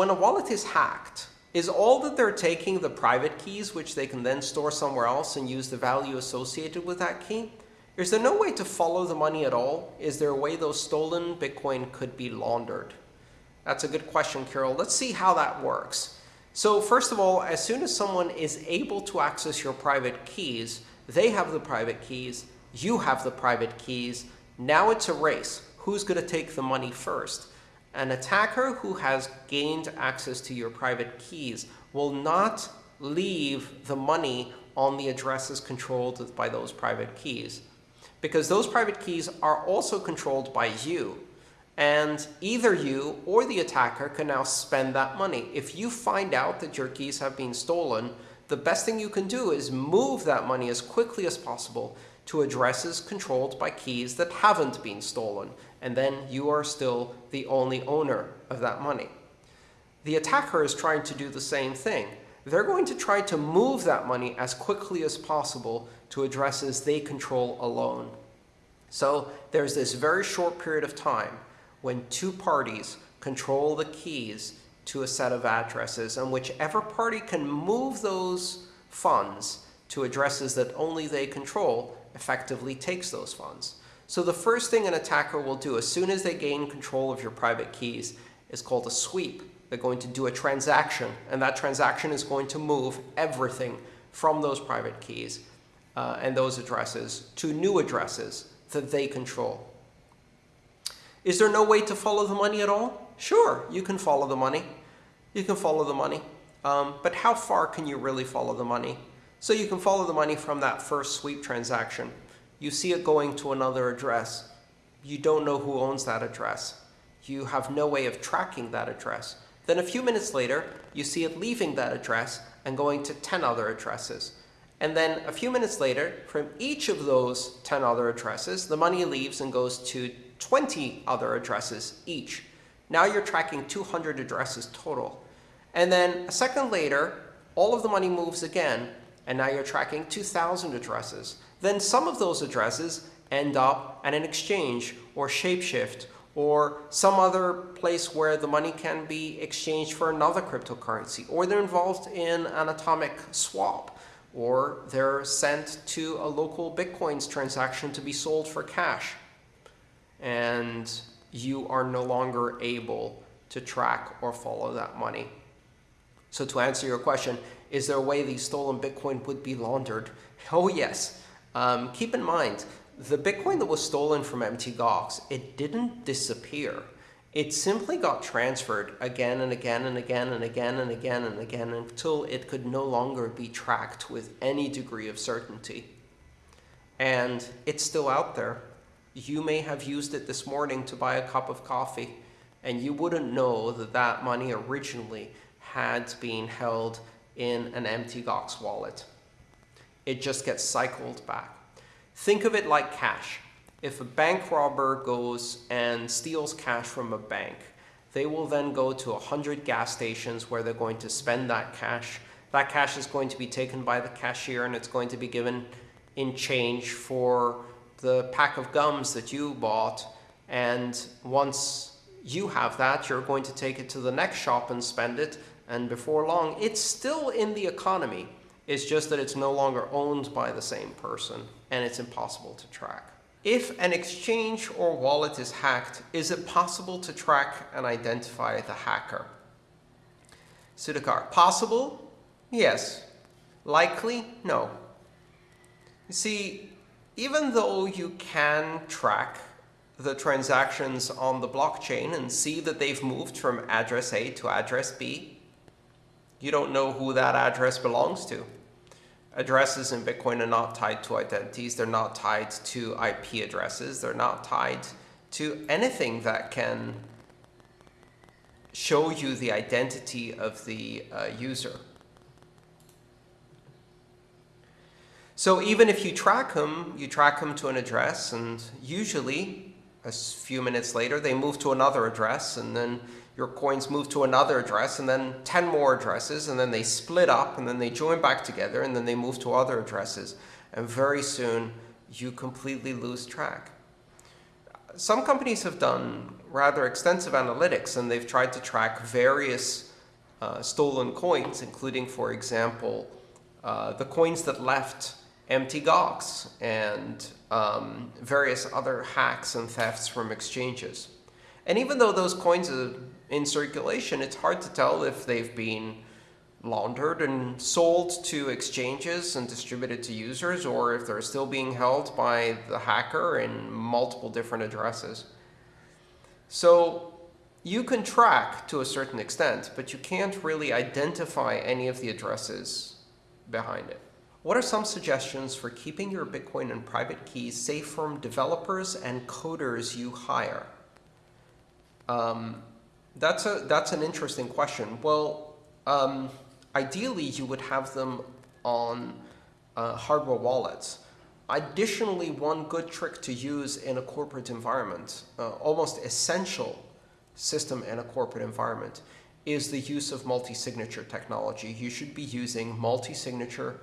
when a wallet is hacked, is all that they're taking the private keys, which they can then store somewhere else and use the value associated with that key? Is there no way to follow the money at all? Is there a way those stolen Bitcoin could be laundered? That's a good question, Carol. Let's see how that works. So first of all, as soon as someone is able to access your private keys, they have the private keys, you have the private keys. Now it's a race. Who's going to take the money first? An attacker who has gained access to your private keys will not leave the money on the addresses controlled by those private keys. Because those private keys are also controlled by you. And either you or the attacker can now spend that money. If you find out that your keys have been stolen, the best thing you can do is move that money as quickly as possible to addresses controlled by keys that haven't been stolen. And then you are still the only owner of that money. The attacker is trying to do the same thing. They're going to try to move that money as quickly as possible to addresses they control alone. So there's this very short period of time when two parties control the keys to a set of addresses, and whichever party can move those funds to addresses that only they control effectively takes those funds. So the first thing an attacker will do as soon as they gain control of your private keys is called a sweep. They're going to do a transaction, and that transaction is going to move everything from those private keys uh, and those addresses to new addresses that they control. Is there no way to follow the money at all? Sure, you can follow the money. You can follow the money. Um, but how far can you really follow the money? So you can follow the money from that first sweep transaction. You see it going to another address. You don't know who owns that address. You have no way of tracking that address. Then a few minutes later, you see it leaving that address and going to 10 other addresses. And then a few minutes later, from each of those 10 other addresses, the money leaves and goes to 20 other addresses each. Now you're tracking 200 addresses total. And then a second later, all of the money moves again, and now you're tracking 2,000 addresses. Then some of those addresses end up at an exchange or Shapeshift or some other place where the money can be exchanged for another cryptocurrency, or they're involved in an atomic swap, or they're sent to a LocalBitcoins transaction to be sold for cash. And you are no longer able to track or follow that money. So to answer your question, is there a way these stolen Bitcoin would be laundered? Oh, yes. Um, keep in mind, the Bitcoin that was stolen from Mt. Gox, it didn't disappear. It simply got transferred again and again and again and again and again and again until it could no longer be tracked with any degree of certainty. And it's still out there. You may have used it this morning to buy a cup of coffee, and you wouldn't know that that money originally had been held in an Mt. Gox wallet. It just gets cycled back. Think of it like cash. If a bank robber goes and steals cash from a bank, they will then go to 100 gas stations where they're going to spend that cash. That cash is going to be taken by the cashier and it's going to be given in change for the pack of gums that you bought. And once you have that, you're going to take it to the next shop and spend it. And before long, it's still in the economy. It's just that it's no longer owned by the same person and it's impossible to track. If an exchange or wallet is hacked, is it possible to track and identify the hacker? Sudhakar, possible? Yes. Likely? No. You see, even though you can track the transactions on the blockchain and see that they've moved from address A to address B, you don't know who that address belongs to addresses in Bitcoin are not tied to identities. They're not tied to IP addresses. They're not tied to anything that can show you the identity of the uh, user. So even if you track them, you track them to an address, and usually a few minutes later, they move to another address, and then your coins move to another address and then 10 more addresses and then they split up and then they join back together and then they move to other addresses. And very soon you completely lose track. Some companies have done rather extensive analytics and they've tried to track various uh, stolen coins, including, for example, uh, the coins that left Mt. Gox and um, various other hacks and thefts from exchanges. And even though those coins are in circulation, it's hard to tell if they've been laundered and sold to exchanges and distributed to users, or if they're still being held by the hacker in multiple different addresses. So you can track to a certain extent, but you can't really identify any of the addresses behind it. What are some suggestions for keeping your Bitcoin and private keys safe from developers and coders you hire? Um, that's, a, that's an interesting question. Well, um, ideally, you would have them on uh, hardware wallets. Additionally, one good trick to use in a corporate environment, uh, almost essential system in a corporate environment, is the use of multi-signature technology. You should be using multi-signature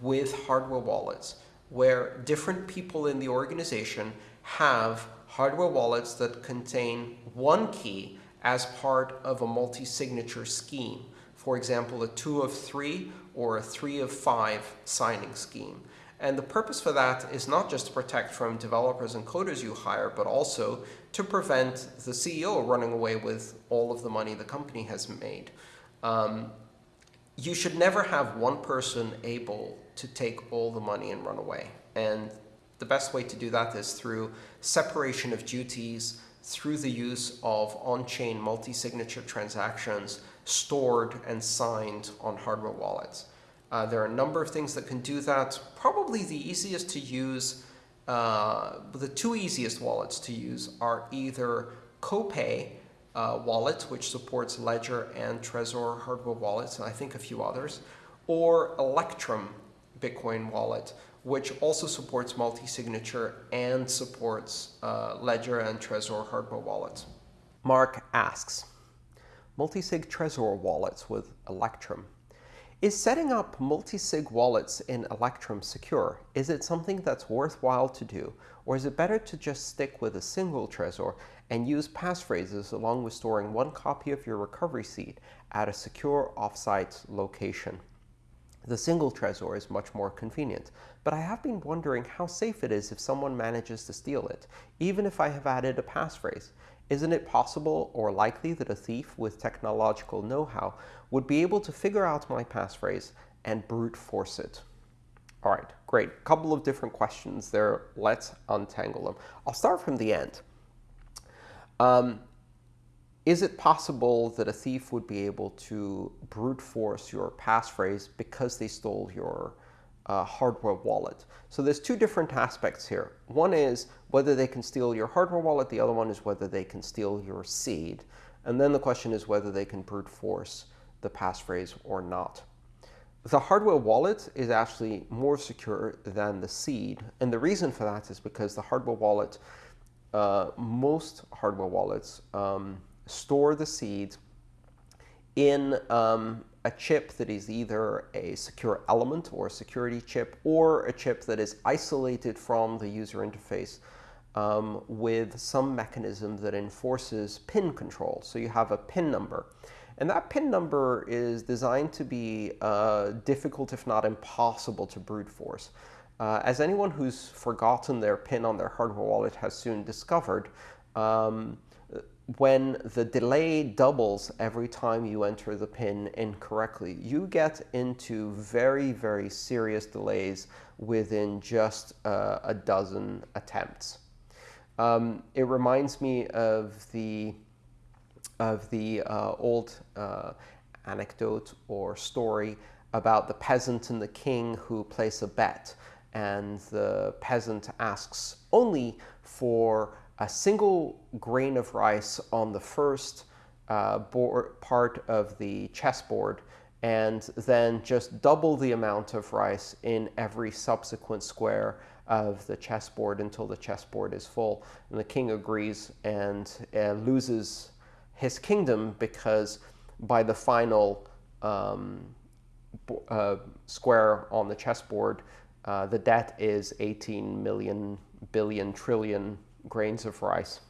with hardware wallets, where different people in the organization have hardware wallets that contain one key as part of a multi-signature scheme. For example, a two of three or a three of five signing scheme. And the purpose for that is not just to protect from developers and coders you hire, but also to prevent the CEO running away with all of the money the company has made. Um, you should never have one person able to take all the money and run away. And the best way to do that is through separation of duties, through the use of on-chain multi-signature transactions stored and signed on hardware wallets. Uh, there are a number of things that can do that. Probably the easiest to use, uh, the two easiest wallets to use are either Copay uh, wallet, which supports Ledger and Trezor hardware wallets, and I think a few others, or Electrum Bitcoin wallet, which also supports multi-signature and supports uh, Ledger and Trezor hardware wallets. Mark asks, multi-sig Trezor wallets with Electrum. Is setting up multi-sig wallets in Electrum secure? Is it something that's worthwhile to do? Or is it better to just stick with a single Trezor and use passphrases along with storing one copy of your recovery seed at a secure offsite location? The single Trezor is much more convenient, but I have been wondering how safe it is if someone manages to steal it, even if I have added a passphrase. Isn't it possible or likely that a thief with technological know-how would be able to figure out my passphrase and brute force it? All right, great. A Couple of different questions there. Let's untangle them. I'll start from the end. Um, is it possible that a thief would be able to brute force your passphrase because they stole your uh, hardware wallet? So there's two different aspects here. One is whether they can steal your hardware wallet. The other one is whether they can steal your seed. And then the question is whether they can brute force the passphrase or not. The hardware wallet is actually more secure than the seed. And the reason for that is because the hardware wallet, uh, most hardware wallets, um, store the seeds in um, a chip that is either a secure element or a security chip or a chip that is isolated from the user interface um, with some mechanism that enforces pin control. So you have a pin number. And that pin number is designed to be uh, difficult, if not impossible, to brute force. Uh, as anyone who's forgotten their pin on their hardware wallet has soon discovered, um, when the delay doubles every time you enter the pin incorrectly, you get into very, very serious delays within just uh, a dozen attempts. Um, it reminds me of the of the uh, old uh, anecdote or story about the peasant and the king who place a bet, and the peasant asks only for a single grain of rice on the first uh, board, part of the chessboard and then just double the amount of rice in every subsequent square of the chessboard until the chessboard is full. And the king agrees and uh, loses his kingdom because by the final um, uh, square on the chessboard, uh, the debt is 18 million billion trillion grains of rice,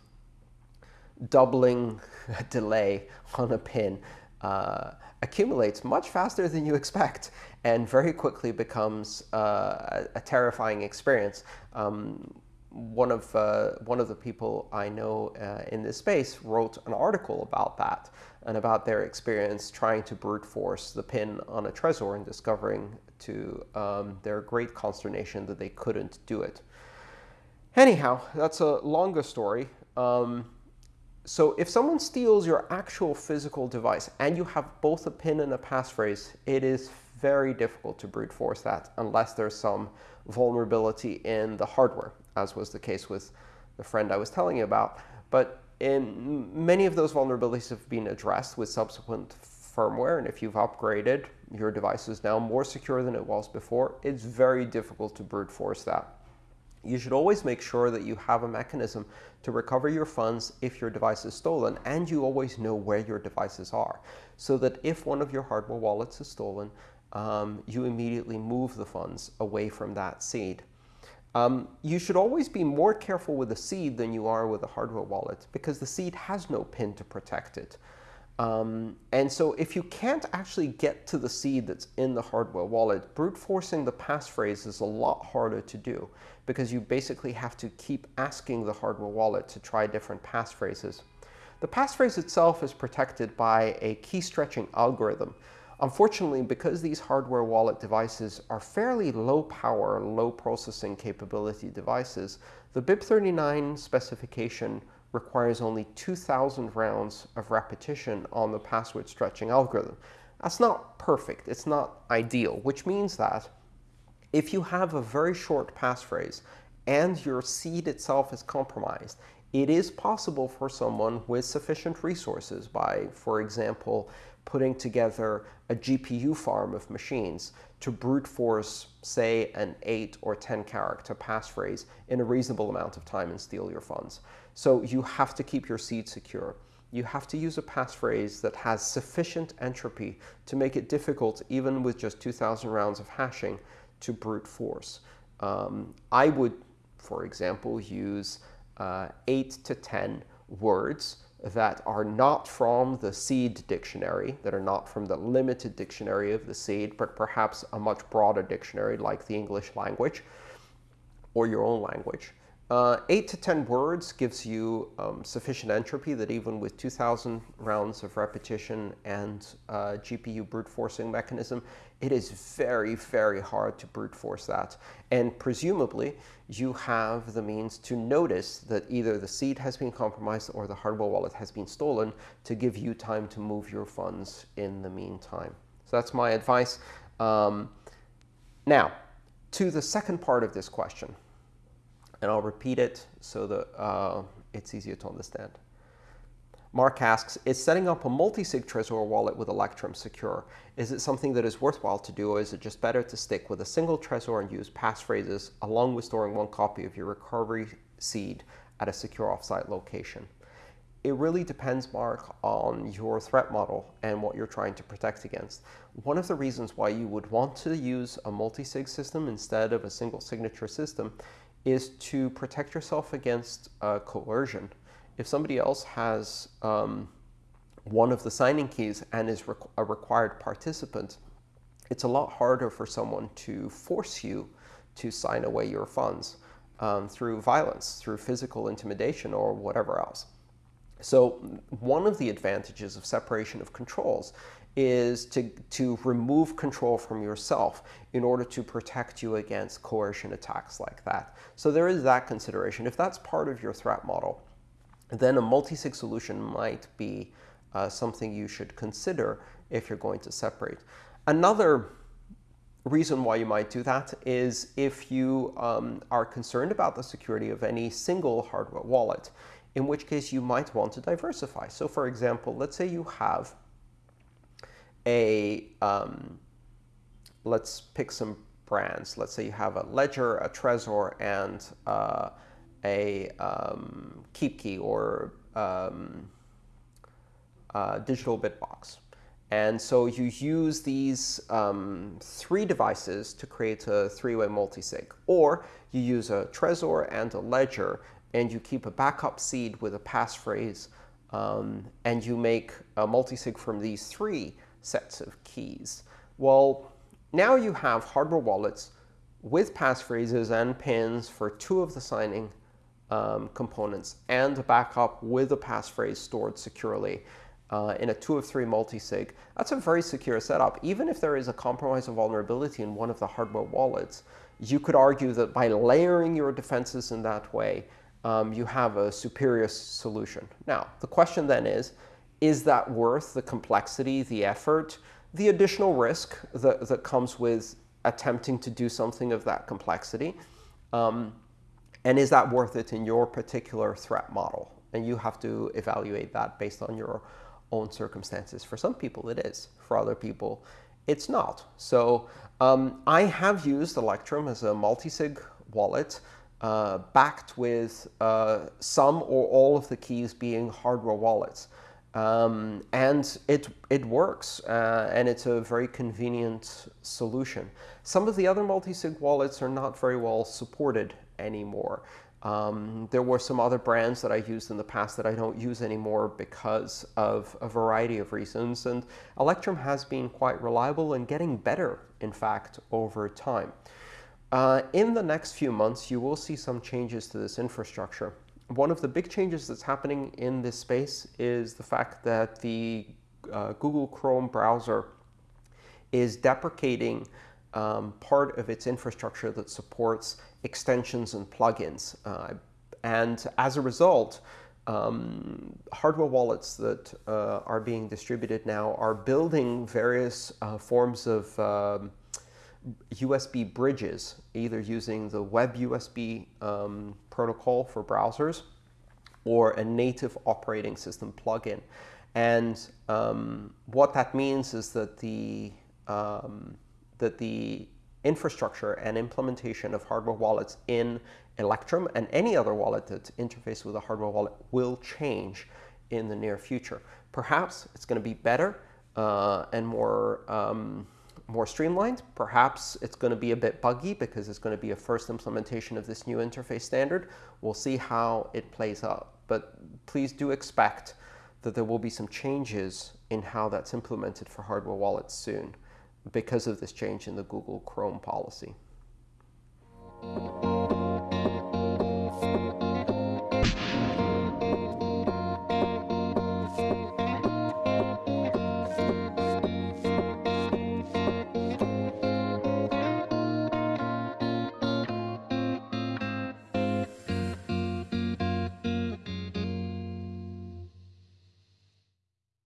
doubling delay on a pin uh, accumulates much faster than you expect and very quickly becomes uh, a, terrifying experience. Um, one of uh, one of the people I know uh, in this space wrote an article about that and about their experience trying to brute force the pin on a Trezor and discovering to um, their great consternation that they couldn't do it. Anyhow, that's a longer story. Um, so if someone steals your actual physical device and you have both a pin and a passphrase, it is very difficult to brute force that unless there's some vulnerability in the hardware, as was the case with the friend I was telling you about. But in many of those vulnerabilities have been addressed with subsequent firmware, and if you've upgraded, your device is now more secure than it was before. It's very difficult to brute force that. You should always make sure that you have a mechanism to recover your funds if your device is stolen, and you always know where your devices are, so that if one of your hardware wallets is stolen, um, you immediately move the funds away from that seed. Um, you should always be more careful with a seed than you are with a hardware wallet because the seed has no pin to protect it. Um, and so if you can't actually get to the seed that's in the hardware wallet, brute forcing the passphrase is a lot harder to do because you basically have to keep asking the hardware wallet to try different passphrases. The passphrase itself is protected by a key stretching algorithm Unfortunately, because these hardware wallet devices are fairly low power, low processing capability devices, the BIP39 specification requires only 2,000 rounds of repetition on the password stretching algorithm. That's not perfect. It's not ideal, which means that if you have a very short passphrase and your seed itself is compromised, it is possible for someone with sufficient resources by, for example, putting together a GPU farm of machines to brute force, say, an 8 or 10 character passphrase in a reasonable amount of time and steal your funds. So you have to keep your seed secure. You have to use a passphrase that has sufficient entropy to make it difficult, even with just 2,000 rounds of hashing, to brute force. Um, I would, for example, use uh, 8 to 10 words that are not from the seed dictionary, that are not from the limited dictionary of the seed, but perhaps a much broader dictionary like the English language or your own language. Uh, 8 to 10 words gives you um, sufficient entropy that even with 2,000 rounds of repetition and uh, GPU brute forcing mechanism, it is very, very hard to brute force that. And presumably, you have the means to notice that either the seed has been compromised or the hardware wallet has been stolen to give you time to move your funds in the meantime. So that's my advice. Um, now, to the second part of this question and I'll repeat it so that uh, it's easier to understand. Mark asks, is setting up a multi-sig Trezor wallet with Electrum secure? Is it something that is worthwhile to do, or is it just better to stick with a single Trezor and use passphrases along with storing one copy of your recovery seed at a secure offsite location? It really depends, Mark, on your threat model and what you're trying to protect against. One of the reasons why you would want to use a multi-sig system instead of a single signature system is to protect yourself against uh, coercion. If somebody else has um, one of the signing keys and is requ a required participant, it's a lot harder for someone to force you to sign away your funds um, through violence, through physical intimidation, or whatever else. So one of the advantages of separation of controls is to, to remove control from yourself in order to protect you against coercion attacks like that. So there is that consideration. If that's part of your threat model, then a multi-sig solution might be uh, something you should consider if you're going to separate. Another reason why you might do that is if you um, are concerned about the security of any single hardware wallet, in which case you might want to diversify. So for example, let's say you have a, um, let's pick some brands. Let's say you have a Ledger, a Trezor, and uh, a um, KeepKey or um, digital Bitbox. And so you use these um, three devices to create a three-way multisig. Or you use a Trezor and a Ledger, and you keep a backup seed with a passphrase um, and you make a multisig from these three sets of keys. Well, now you have hardware wallets with passphrases and pins for two of the signing um, components and a backup with a passphrase stored securely uh, in a two of three multisig. That's a very secure setup. Even if there is a compromise or vulnerability in one of the hardware wallets, you could argue that by layering your defenses in that way, um, you have a superior solution. Now, the question then is, is that worth the complexity, the effort, the additional risk that, that comes with attempting to do something of that complexity? Um, and is that worth it in your particular threat model? And you have to evaluate that based on your own circumstances. For some people, it is. For other people, it's not. So um, I have used Electrum as a multisig wallet uh, backed with uh, some or all of the keys being hardware wallets. Um, and it, it works, uh, and it's a very convenient solution. Some of the other multi-sig wallets are not very well supported anymore. Um, there were some other brands that I used in the past that I don't use anymore because of a variety of reasons. And Electrum has been quite reliable and getting better, in fact, over time. Uh, in the next few months, you will see some changes to this infrastructure. One of the big changes that's happening in this space is the fact that the uh, Google Chrome browser is deprecating um, part of its infrastructure that supports extensions and plugins. Uh, and as a result, um, hardware wallets that uh, are being distributed now are building various uh, forms of um, USB bridges, either using the web USB um, protocol for browsers or a native operating system plugin. And um, what that means is that the um, that the infrastructure and implementation of hardware wallets in Electrum and any other wallet that interfaces with a hardware wallet will change in the near future. Perhaps it's going to be better uh, and more, um, more streamlined. Perhaps it's going to be a bit buggy because it's going to be a first implementation of this new interface standard. We'll see how it plays out. But please do expect that there will be some changes in how that's implemented for hardware wallets soon because of this change in the Google Chrome policy.